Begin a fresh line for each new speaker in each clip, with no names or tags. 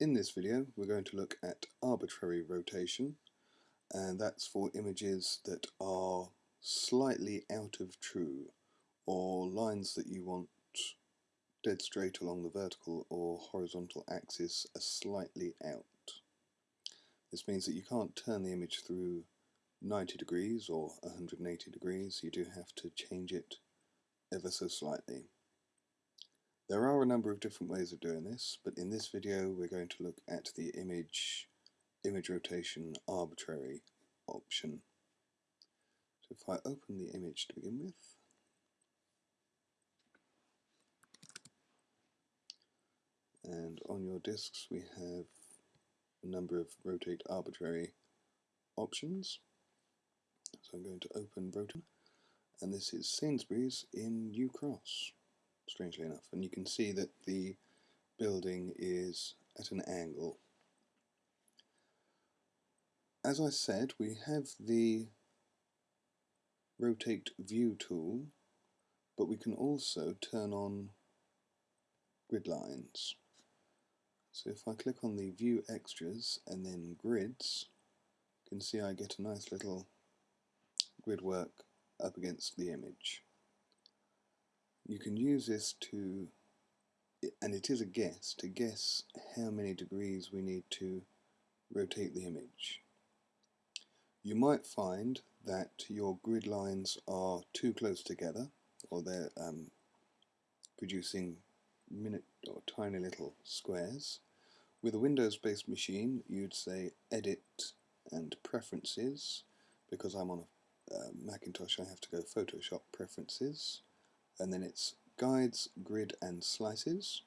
In this video we're going to look at arbitrary rotation and that's for images that are slightly out of true or lines that you want dead straight along the vertical or horizontal axis are slightly out. This means that you can't turn the image through 90 degrees or 180 degrees, you do have to change it ever so slightly. There are a number of different ways of doing this, but in this video we're going to look at the image image rotation arbitrary option. So if I open the image to begin with, and on your disks we have a number of rotate arbitrary options. So I'm going to open rotate, and this is Sainsbury's in New Cross strangely enough. And you can see that the building is at an angle. As I said, we have the rotate view tool, but we can also turn on grid lines. So if I click on the view extras and then grids, you can see I get a nice little grid work up against the image you can use this to, and it is a guess, to guess how many degrees we need to rotate the image. You might find that your grid lines are too close together, or they're um, producing minute or tiny little squares. With a Windows-based machine, you'd say Edit and Preferences. Because I'm on a uh, Macintosh, I have to go Photoshop Preferences and then it's guides, grid and slices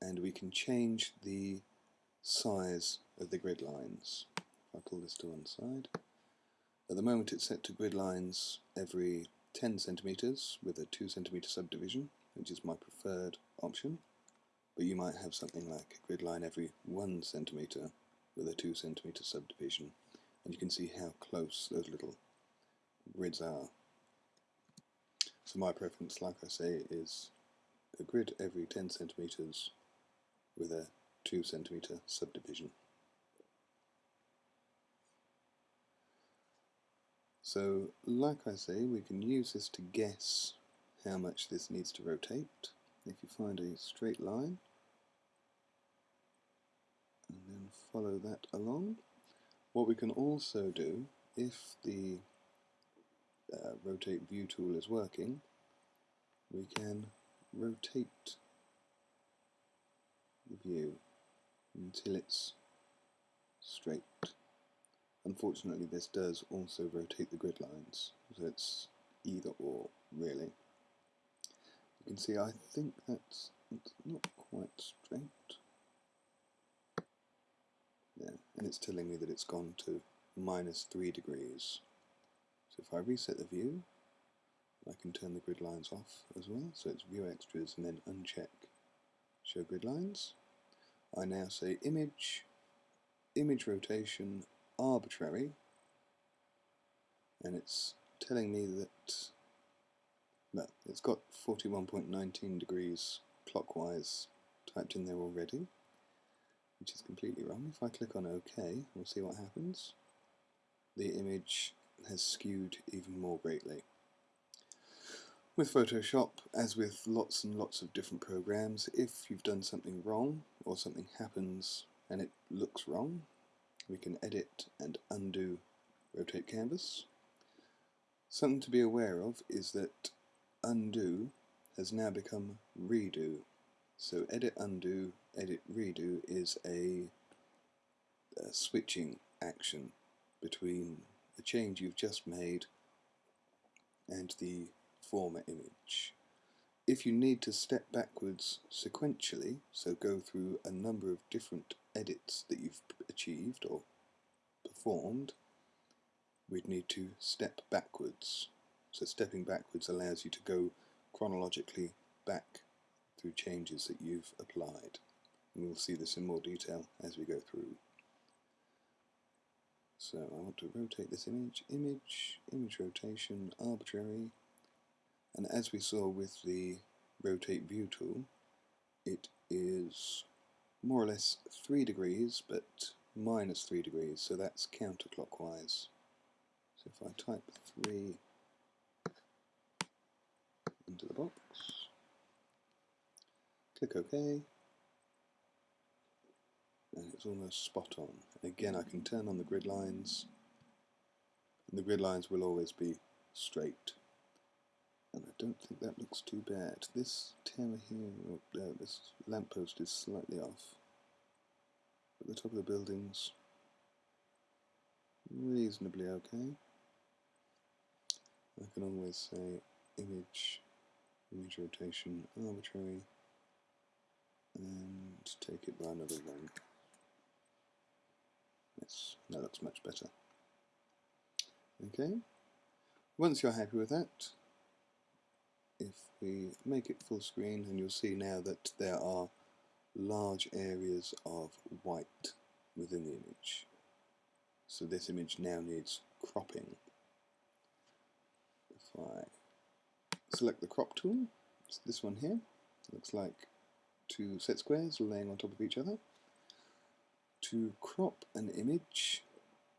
and we can change the size of the grid lines. If I pull this to one side. At the moment it's set to grid lines every 10 centimeters with a 2 centimeter subdivision which is my preferred option but you might have something like a grid line every 1 centimeter with a 2 centimeter subdivision and you can see how close those little grids are. So my preference, like I say, is a grid every 10 centimeters with a 2 centimeter subdivision. So, like I say, we can use this to guess how much this needs to rotate. If you find a straight line, and then follow that along. What we can also do, if the uh, rotate view tool is working, we can rotate the view until it's straight. Unfortunately this does also rotate the grid lines, so it's either or really. You can see I think that's not quite straight. Yeah, and it's telling me that it's gone to minus 3 degrees. So if I reset the view, I can turn the grid lines off as well. So it's view extras and then uncheck show grid lines. I now say image, image rotation arbitrary, and it's telling me that well, it's got 41.19 degrees clockwise typed in there already, which is completely wrong. If I click on OK, we'll see what happens. The image has skewed even more greatly. With Photoshop, as with lots and lots of different programs, if you've done something wrong or something happens and it looks wrong, we can edit and undo rotate canvas. Something to be aware of is that undo has now become redo. So edit undo, edit redo is a, a switching action between the change you've just made and the former image. If you need to step backwards sequentially, so go through a number of different edits that you've achieved or performed, we'd need to step backwards. So stepping backwards allows you to go chronologically back through changes that you've applied. And we'll see this in more detail as we go through. So I want to rotate this image, image, image rotation, arbitrary, and as we saw with the rotate view tool, it is more or less 3 degrees, but minus 3 degrees, so that's counterclockwise. So if I type 3 into the box, click OK, and it's almost spot on. Again, I can turn on the grid lines, and the grid lines will always be straight. And I don't think that looks too bad. This tower here, or uh, this lamppost is slightly off. But the top of the building's reasonably okay. I can always say image, image rotation arbitrary, and take it by another one. Yes, that looks much better. Okay, once you're happy with that, if we make it full screen and you'll see now that there are large areas of white within the image. So this image now needs cropping. If I select the crop tool, it's this one here, looks like two set squares laying on top of each other. To crop an image,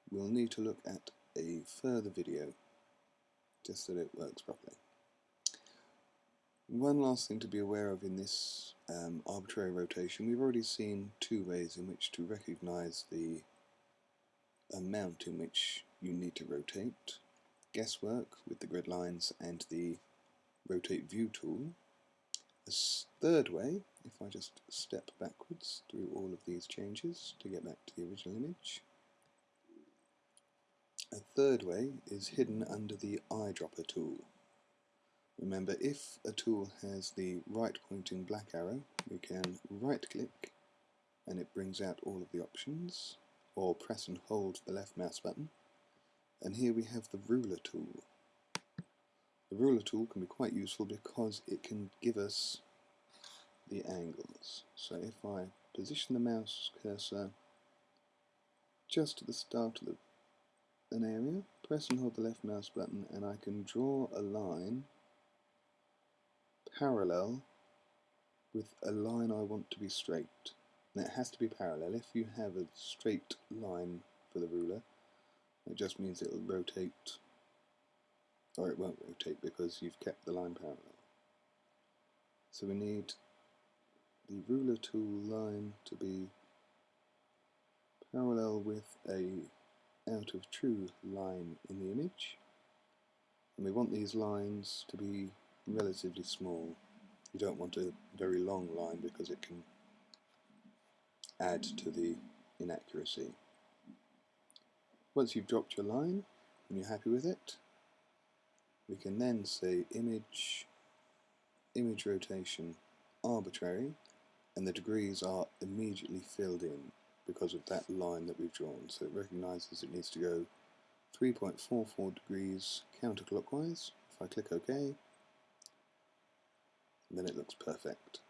we'll need to look at a further video just so that it works properly. One last thing to be aware of in this um, arbitrary rotation, we've already seen two ways in which to recognize the amount in which you need to rotate. Guesswork with the grid lines and the rotate view tool. A third way, if I just step backwards through all of these changes to get back to the original image. A third way is hidden under the eyedropper tool. Remember, if a tool has the right pointing black arrow, we can right click and it brings out all of the options, or press and hold the left mouse button. And here we have the ruler tool. The ruler tool can be quite useful because it can give us the angles. So if I position the mouse cursor just at the start of the, an area, press and hold the left mouse button and I can draw a line parallel with a line I want to be straight. And it has to be parallel. If you have a straight line for the ruler, it just means it will rotate, or it won't rotate because you've kept the line parallel. So we need the ruler tool line to be parallel with a out of true line in the image. And we want these lines to be relatively small. You don't want a very long line because it can add to the inaccuracy. Once you've dropped your line and you're happy with it, we can then say image, image rotation arbitrary, and the degrees are immediately filled in because of that line that we've drawn. So it recognizes it needs to go 3.44 degrees counterclockwise. If I click OK, then it looks perfect.